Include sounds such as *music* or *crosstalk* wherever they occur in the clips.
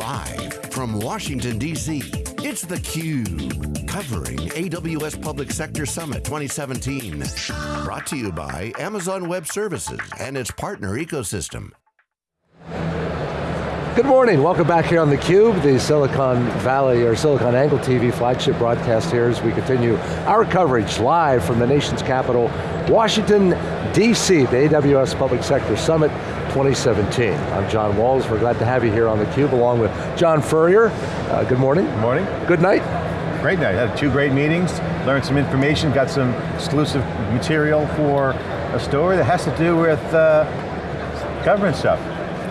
Live from Washington, D.C., it's theCUBE, covering AWS Public Sector Summit 2017. Brought to you by Amazon Web Services and its partner ecosystem. Good morning, welcome back here on theCUBE, the Silicon Valley or Silicon Angle TV flagship broadcast here as we continue our coverage live from the nation's capital, Washington, D.C., the AWS Public Sector Summit 2017. I'm John Walls, we're glad to have you here on theCUBE along with John Furrier. Uh, good morning. Good morning. Good night. Great night, had two great meetings, learned some information, got some exclusive material for a story that has to do with uh, government stuff.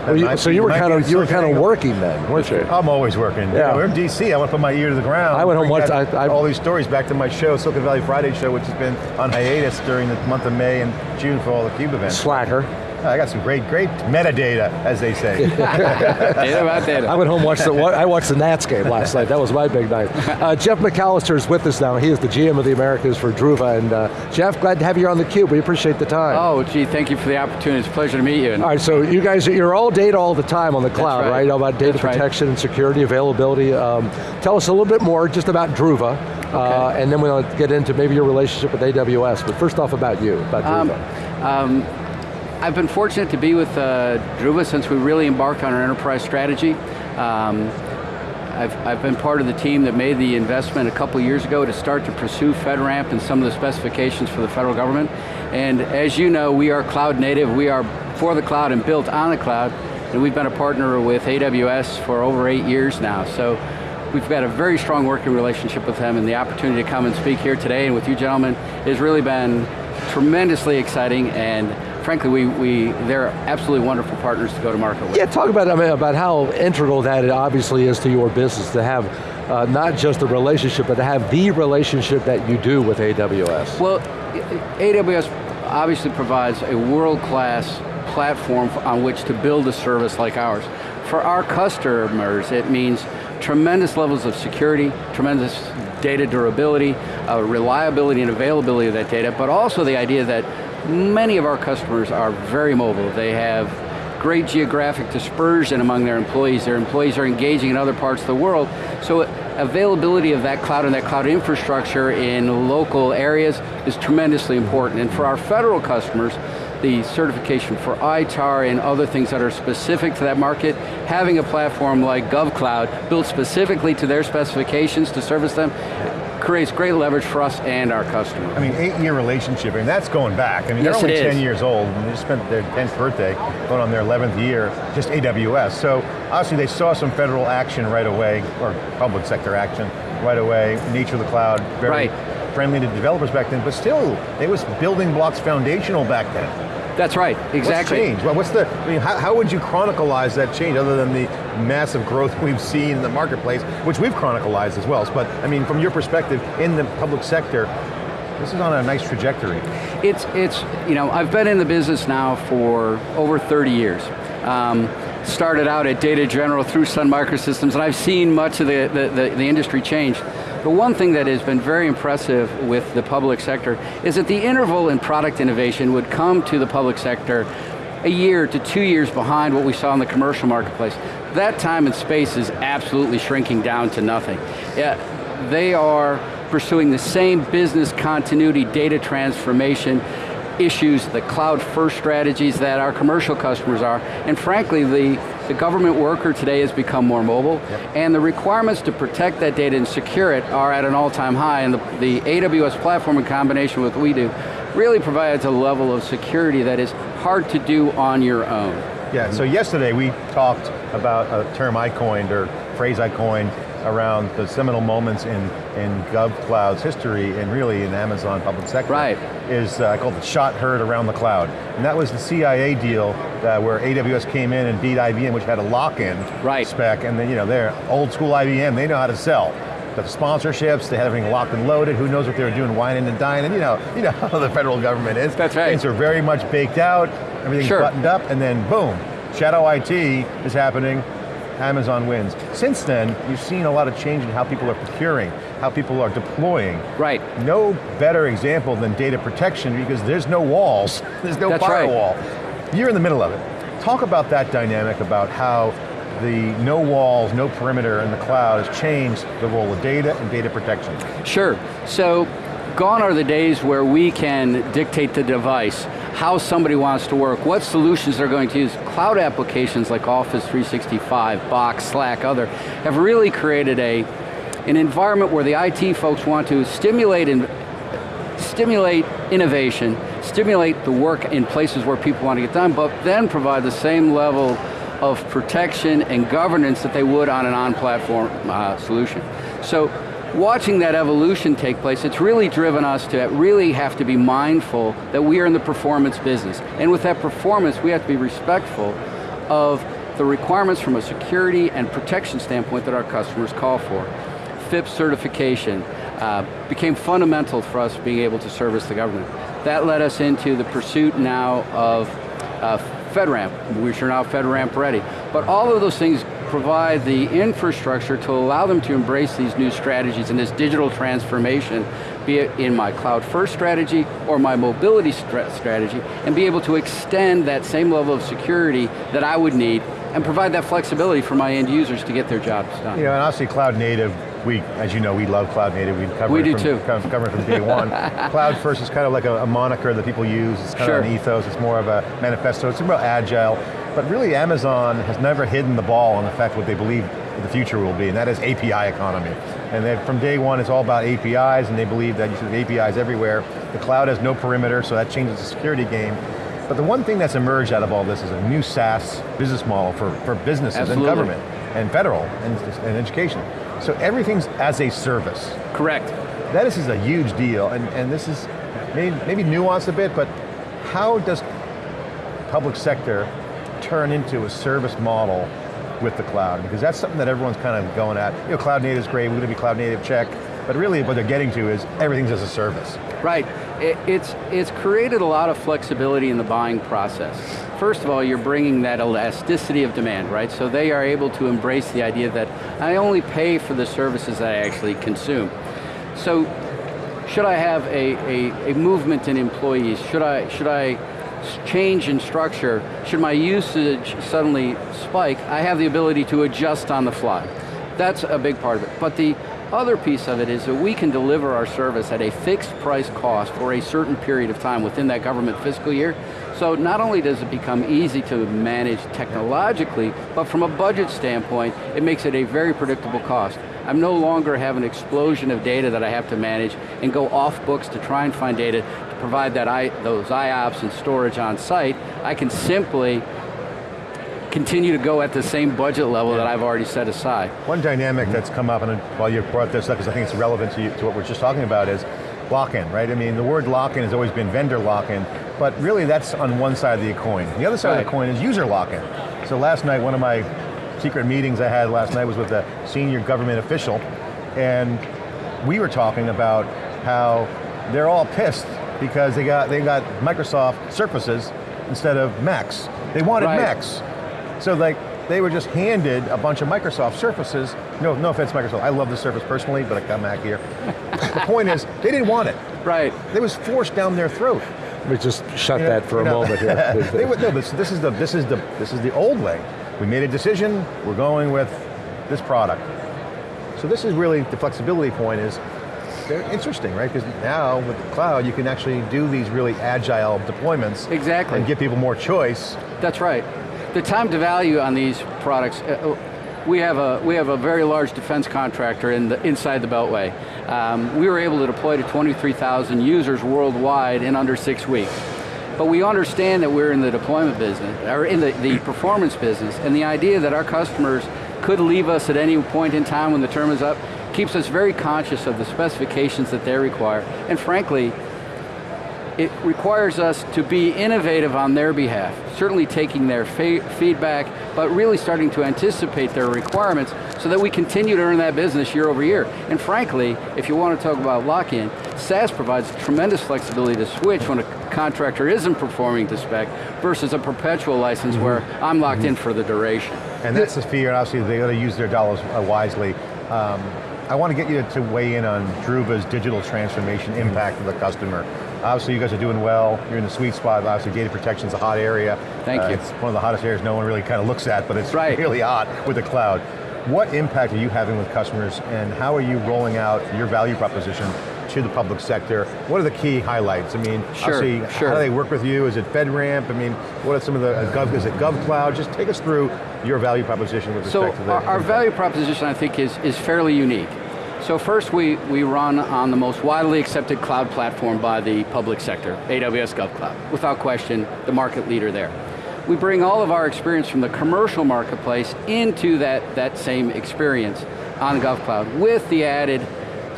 You, so you were kind of you were kind of working then, weren't you? I'm always working. Yeah. You know, we're in DC. I want to put my ear to the ground. I went home once. I, I, all these stories back to my show, Silicon Valley Friday show, which has been on hiatus during the month of May and June for all the CUBE events. Slacker. I got some great, great metadata, as they say. *laughs* data about data. I went home watched the I watched the Nats game last night. That was my big night. *laughs* Uh, Jeff McAllister is with us now. He is the GM of the Americas for Druva. And uh, Jeff, glad to have you on the cube. We appreciate the time. Oh, gee, thank you for the opportunity. It's a pleasure to meet you. All right, so you guys, you're all data all the time on the cloud, right. right? All about data That's protection right. and security, availability. Um, tell us a little bit more just about Druva. Okay. Uh, and then we'll get into maybe your relationship with AWS. But first off about you, about Um, um, I've been fortunate to be with uh, Druva since we really embarked on our enterprise strategy. Um, I've, I've been part of the team that made the investment a couple years ago to start to pursue FedRAMP and some of the specifications for the federal government. And as you know, we are cloud native, we are for the cloud and built on the cloud, and we've been a partner with AWS for over eight years now. So we've got a very strong working relationship with them and the opportunity to come and speak here today and with you gentlemen has really been tremendously exciting and frankly, we, we, they're absolutely wonderful partners to go to market with. Yeah, talk about, I mean, about how integral that it obviously is to your business to have uh, not just the relationship, but to have the relationship that you do with AWS. Well, AWS obviously provides a world-class platform on which to build a service like ours. For our customers, it means tremendous levels of security, tremendous data durability, uh, reliability and availability of that data, but also the idea that many of our customers are very mobile. They have great geographic dispersion among their employees. Their employees are engaging in other parts of the world. So availability of that cloud and that cloud infrastructure in local areas is tremendously important. And for our federal customers, the certification for ITAR and other things that are specific to that market, having a platform like GovCloud built specifically to their specifications to service them, creates great leverage for us and our customers. I mean, eight-year relationship, and that's going back. I mean, yes, they're only 10 years old, and they just spent their 10th birthday, going on their 11th year, just AWS. So, obviously they saw some federal action right away, or public sector action right away, nature of the cloud, very right. friendly to developers back then, but still, it was building blocks foundational back then. That's right, exactly. What's changed? Well, what's the, I mean, how, how would you chronicleize that change other than the massive growth *laughs* we've seen in the marketplace, which we've chronicalized as well. But I mean, from your perspective, in the public sector, this is on a nice trajectory. It's, it's, you know, I've been in the business now for over 30 years. Um, started out at Data General through Sun Microsystems, and I've seen much of the, the, the, the industry change. The one thing that has been very impressive with the public sector is that the interval in product innovation would come to the public sector a year to two years behind what we saw in the commercial marketplace. That time and space is absolutely shrinking down to nothing. Yeah, they are pursuing the same business continuity, data transformation, issues, the cloud first strategies that our commercial customers are, and frankly, the, the government worker today has become more mobile, yep. and the requirements to protect that data and secure it are at an all-time high, and the, the AWS platform in combination with what we do really provides a level of security that is hard to do on your own. Yeah, so yesterday we talked about a term I coined, or phrase I coined, around the seminal moments in, in GovCloud's history and really in Amazon public sector. Right. Is, uh, I call it the shot heard around the cloud. And that was the CIA deal uh, where AWS came in and beat IBM, which had a lock-in right. spec, and then, you know, they're old school IBM, they know how to sell. The sponsorships, they had everything locked and loaded, who knows what they were doing, wining and dining, you know, *laughs* you know how the federal government is. That's right. Things are very much baked out, everything's sure. buttoned up, and then boom, shadow IT is happening, Amazon wins. Since then, you've seen a lot of change in how people are procuring, how people are deploying. Right. No better example than data protection because there's no walls, *laughs* there's no That's firewall. Right. You're in the middle of it. Talk about that dynamic, about how the no walls, no perimeter in the cloud has changed the role of data and data protection? Sure, so gone are the days where we can dictate the device, how somebody wants to work, what solutions they're going to use. Cloud applications like Office 365, Box, Slack, other, have really created a, an environment where the IT folks want to stimulate and stimulate innovation, stimulate the work in places where people want to get done, but then provide the same level of protection and governance that they would on an on-platform uh, solution. So watching that evolution take place, it's really driven us to really have to be mindful that we are in the performance business. And with that performance, we have to be respectful of the requirements from a security and protection standpoint that our customers call for. FIPS certification uh, became fundamental for us being able to service the government. That led us into the pursuit now of uh, FedRAMP, which are now FedRAMP ready. But all of those things provide the infrastructure to allow them to embrace these new strategies and this digital transformation, be it in my cloud first strategy or my mobility strategy, and be able to extend that same level of security that I would need and provide that flexibility for my end users to get their jobs done. You know, and obviously cloud native, we, as you know, we love cloud native. We cover we it do from, too. Cover it from day one. *laughs* cloud first is kind of like a, a, moniker that people use. It's kind sure. of an ethos. It's more of a manifesto. It's more agile. But really Amazon has never hidden the ball on the fact what they believe the future will be, and that is API economy. And from day one, it's all about APIs, and they believe that you should have APIs everywhere. The cloud has no perimeter, so that changes the security game. But the one thing that's emerged out of all this is a new SaaS business model for, for businesses Absolutely. and government, and federal, and, and education. So everything's as a service. Correct. That is, is a huge deal, and, and this is maybe, maybe nuanced a bit, but how does public sector turn into a service model with the cloud? Because that's something that everyone's kind of going at. You know, cloud native is great, we're going to be cloud native, check. But really what they're getting to is everything's as a service. Right, it, it's, it's created a lot of flexibility in the buying process. First of all, you're bringing that elasticity of demand, right? So they are able to embrace the idea that I only pay for the services that I actually consume. So should I have a, a, a movement in employees? Should I, should I change in structure, should my usage suddenly spike, I have the ability to adjust on the fly. That's a big part of it. But the other piece of it is that we can deliver our service at a fixed price cost for a certain period of time within that government fiscal year. So not only does it become easy to manage technologically, but from a budget standpoint, it makes it a very predictable cost. I'm no longer have an explosion of data that I have to manage and go off books to try and find data provide that I, those IOPS and storage on site. I can simply continue to go at the same budget level yeah. that I've already set aside. One dynamic mm -hmm. that's come up, and while you brought this up, because I think it's relevant to, you, to what we're just talking about, is lock-in, right? I mean, the word lock-in has always been vendor lock-in, but really that's on one side of the coin. The other side right. of the coin is user lock-in. So last night, one of my secret meetings I had last night was with a senior government official, and we were talking about how they're all pissed because they got they got Microsoft Surfaces instead of Macs. They wanted right. Macs. So like, they were just handed a bunch of Microsoft Surfaces. No, no offense Microsoft, I love the Surface personally, but I got Mac here. *laughs* the point is, they didn't want it. Right. It was forced down their throat. Let me just shut you know, that for a know, moment here. *laughs* they would, no, this, this, is the, this, is the, this is the old way. We made a decision, we're going with this product. So this is really, the flexibility point is, they're interesting, right? Because now with the cloud, you can actually do these really agile deployments. Exactly. And give people more choice. That's right the time to value on these products, uh, we have a we have a very large defense contractor in the inside the Beltway. Um, we were able to deploy to 23,000 users worldwide in under six weeks. But we understand that we're in the deployment business, or in the, the performance business, and the idea that our customers could leave us at any point in time when the term is up keeps us very conscious of the specifications that they require, and frankly, it requires us to be innovative on their behalf, certainly taking their feedback, but really starting to anticipate their requirements so that we continue to earn that business year over year. And frankly, if you want to talk about lock-in, SaaS provides tremendous flexibility to switch when a contractor isn't performing to spec versus a perpetual license mm -hmm. where I'm locked mm -hmm. in for the duration. And that's the fear, and obviously they got to use their dollars uh, wisely. Um, I want to get you to weigh in on Druva's digital transformation impact of the customer. Obviously you guys are doing well, you're in the sweet spot, obviously data protection's a hot area. Thank Uh, you. It's one of the hottest areas no one really kind of looks at, but it's Right. really hot with the cloud. What impact are you having with customers and how are you rolling out your value proposition to the public sector? What are the key highlights? I mean, Sure, sure. how do they work with you? Is it FedRAMP? I mean, what are some of the, uh, Gov, is it GovCloud? Just take us through your value proposition with So respect to the- our, our value proposition, I think, is, is fairly unique. So first, we, we run on the most widely accepted cloud platform by the public sector, AWS GovCloud. Without question, the market leader there. We bring all of our experience from the commercial marketplace into that, that same experience on GovCloud with the added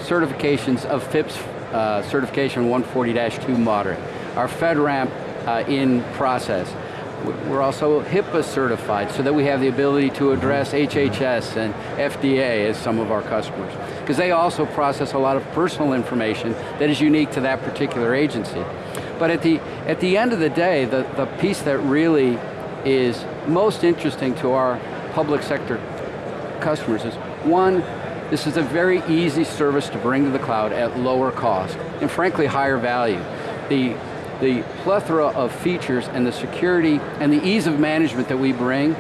certifications of FIPS uh, certification 140-2 moderate. our FedRAMP uh, in process. We're also HIPAA certified so that we have the ability to address HHS and FDA as some of our customers. Because they also process a lot of personal information that is unique to that particular agency. But at the, at the end of the day, the, the piece that really is most interesting to our public sector customers is, one, this is a very easy service to bring to the cloud at lower cost, and frankly, higher value. The, the plethora of features and the security and the ease of management that we bring,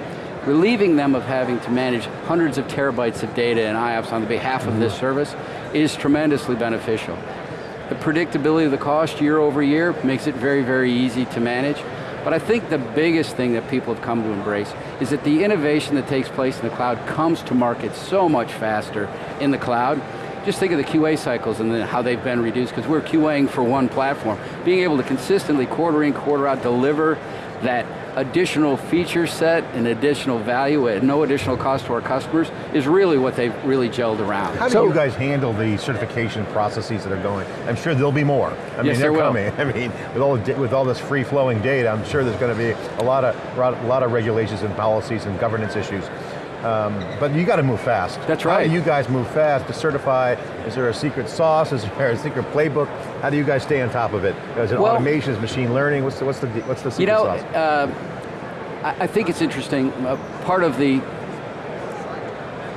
relieving them of having to manage hundreds of terabytes of data and IOPS on the behalf of this mm-hmm. service is tremendously beneficial. The predictability of the cost year over year makes it very, very easy to manage. But I think the biggest thing that people have come to embrace is that the innovation that takes place in the cloud comes to market so much faster in the cloud. Just think of the QA cycles and then how they've been reduced, because we're QAing for one platform. Being able to consistently, quarter in, quarter out, deliver that additional feature set and additional value at no additional cost to our customers is really what they've really gelled around. How do So- you guys handle the certification processes that are going? I'm sure there'll be more. I mean, they're there will. coming. *laughs* I mean, with all the, with all this free-flowing data, I'm sure there's going to be a lot of a lot of regulations and policies and governance issues. Um, but you got to move fast. That's How right. do you guys move fast to certify? Is there a secret sauce? Is there a secret playbook? How do you guys stay on top of it? Is it Well- automation? Is machine learning? What's the what's the what's the You know, uh, I I think it's interesting. Uh, part of the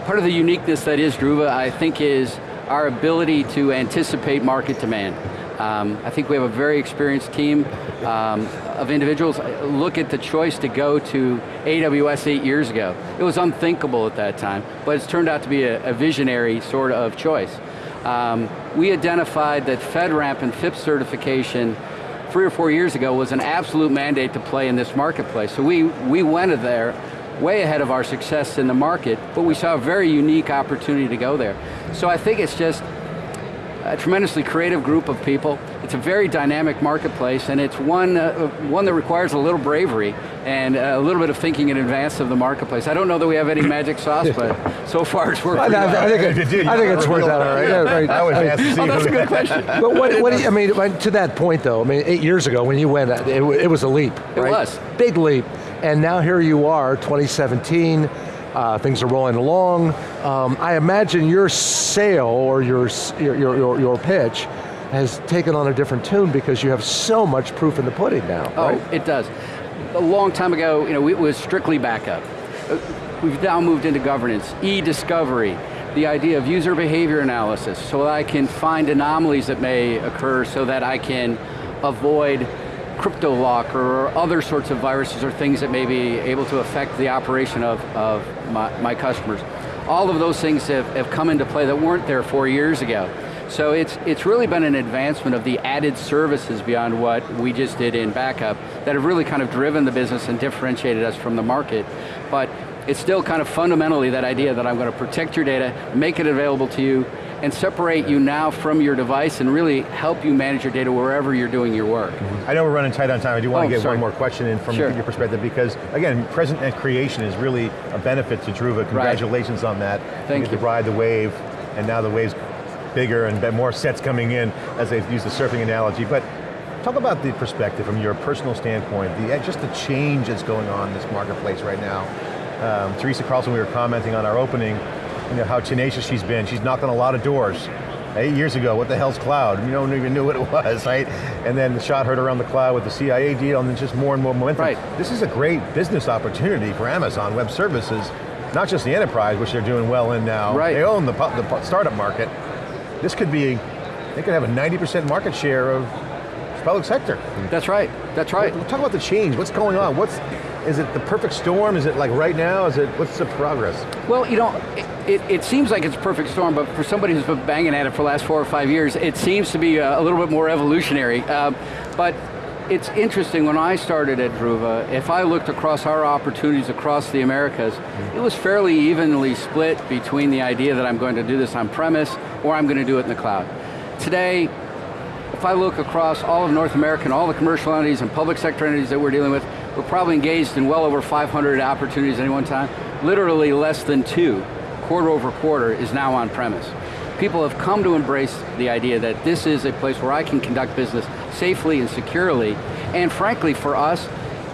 part of the uniqueness that is Druva, I think, is our ability to anticipate market demand. Um, I think we have a very experienced team um, of individuals. Look at the choice to go to AWS eight years ago. It was unthinkable at that time, but it's turned out to be a, a visionary sort of choice. Um, we identified that FedRAMP and FIPS certification three or four years ago was an absolute mandate to play in this marketplace. So we, we went there way ahead of our success in the market, but we saw a very unique opportunity to go there. So I think it's just a tremendously creative group of people. It's a very dynamic marketplace, and it's one, uh, one that requires a little bravery and a little bit of thinking in advance of the marketplace. I don't know that we have any magic sauce, but so far it's worked I, pretty I- I think, If it, did, I think it's worked out all right. Yeah. Yeah, right. I was I- asked to see Oh, that's a good question. But what, what do you, I mean, to that point though, I mean, eight years ago when you went, it, it was a leap, It right? was. Big leap. And now here you are, 2017, uh, things are rolling along. Um, I imagine your sale or your, your, your, your, pitch has taken on a different tune because you have so much proof in the pudding now, Oh, right? it does. A long time ago, you know, it was strictly backup. Uh, We've now moved into governance, e-discovery, the idea of user behavior analysis, so that I can find anomalies that may occur so that I can avoid crypto lock or other sorts of viruses or things that may be able to affect the operation of, of my, my customers. All of those things have, have come into play that weren't there four years ago. So it's, it's really been an advancement of the added services beyond what we just did in backup that have really kind of driven the business and differentiated us from the market. But it's still kind of fundamentally that idea that I'm going to protect your data, make it available to you, and separate you now from your device and really help you manage your data wherever you're doing your work. I know we're running tight on time. I do want Oh, to get sorry. one more question in from Sure. your perspective because, again, present and creation is really a benefit to Druva. Congratulations on that. Thank you. get you. to ride the wave, and now the wave's bigger and more sets coming in as they've used the surfing analogy. But talk about the perspective from your personal standpoint, the, just the change that's going on in this marketplace right now. Um, Teresa Carlson, we were commenting on our opening, you know, how tenacious she's been. She's knocked on a lot of doors. Eight years ago, what the hell's cloud? You don't even knew what it *laughs* was, right? And then the shot heard around the cloud with the CIA deal and then just more and more momentum. Right. This is a great business opportunity for Amazon Web Services, not just the enterprise, which they're doing well in now. Right. They own the, the startup market. This could be, they could have a 90% market share of the public sector. That's right, that's right. Talk about the change, what's going on? What's, is it the perfect storm? Is it like right now? Is it, what's the progress? Well, you know, it, it, seems like it's a perfect storm, but for somebody who's been banging at it for the last four or five years, it seems to be a, a little bit more evolutionary. Uh, but it's interesting, when I started at Druva, if I looked across our opportunities across the Americas, it was fairly evenly split between the idea that I'm going to do this on premise or I'm going to do it in the cloud. Today, if I look across all of North America and all the commercial entities and public sector entities that we're dealing with, we're probably engaged in well over 500 opportunities at any one time. Literally less than two, quarter over quarter, is now on premise. People have come to embrace the idea that this is a place where I can conduct business safely and securely, and frankly for us,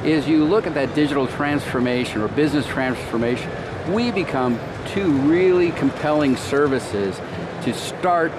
is you look at that digital transformation or business transformation, we become two really compelling services to start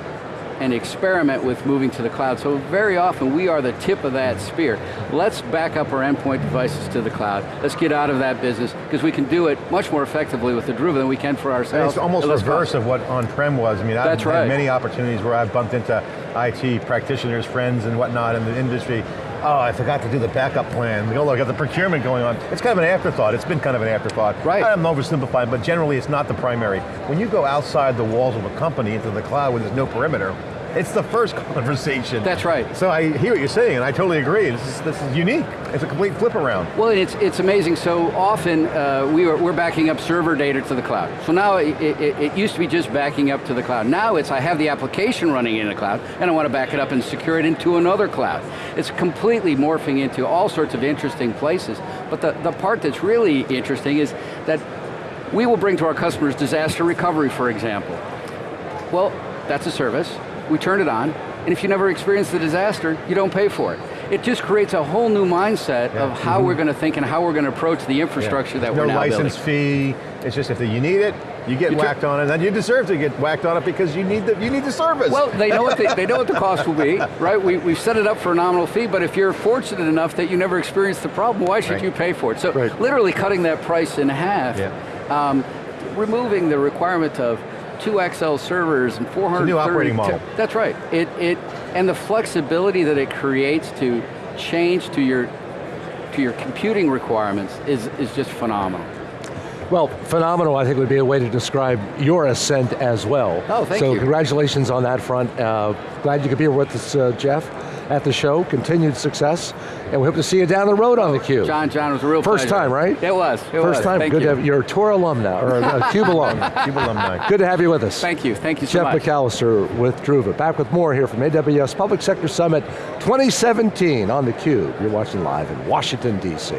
and experiment with moving to the cloud. So very often we are the tip of that spear. Let's back up our endpoint devices to the cloud. Let's get out of that business because we can do it much more effectively with the Druva than we can for ourselves. It's almost reverse of what on-prem was. I mean, I've That's had many opportunities where I've bumped into IT practitioners, friends and whatnot in the industry. Oh, I forgot to do the backup plan. Oh, I got the procurement going on. It's kind of an afterthought. It's been kind of an afterthought. Right. I'm oversimplifying, but generally it's not the primary. When you go outside the walls of a company into the cloud where there's no perimeter, it's the first conversation. That's right. So I hear what you're saying, and I totally agree. This is, this is unique. It's a complete flip around. Well, it's, it's amazing. So often uh, we are, we're backing up server data to the cloud. So now it, it, it, used to be just backing up to the cloud. Now it's I have the application running in the cloud, and I want to back it up and secure it into another cloud. It's completely morphing into all sorts of interesting places. But the, the part that's really interesting is that we will bring to our customers disaster recovery, for example. Well, that's a service we turn it on, and if you never experience the disaster, you don't pay for it. It just creates a whole new mindset yeah. of how mm -hmm. we're going to think and how we're going to approach the infrastructure yeah. that no we're now license fee, it's just if you need it, you get you whacked on it, and then you deserve to get whacked on it because you need the, you need the service. Well, they know, what the, they know what the *laughs* cost will be, right? We, we've set it up for a nominal fee, but if you're fortunate enough that you never experienced the problem, why should right. you pay for it? So right. literally cutting that price in half, yeah. um, removing the requirement of two XL servers and 430. new operating model. That's right. It, it, and the flexibility that it creates to change to your, to your computing requirements is, is just phenomenal. Well, phenomenal I think would be a way to describe your ascent as well. Oh, thank so you. So congratulations on that front. Uh, glad you could be here with us, uh, Jeff at the show, continued success, and we hope to see you down the road on theCUBE. John, John, it was a real First pleasure. time, right? It was, it First was. time, Thank good you. to have, you're a tour alumni, or a *laughs* CUBE alum. CUBE alumni. Good to have you with us. Thank you, thank you so Jeff much. McAllister with Druva. Back with more here from AWS Public Sector Summit 2017 on theCUBE. You're watching live in Washington, D.C.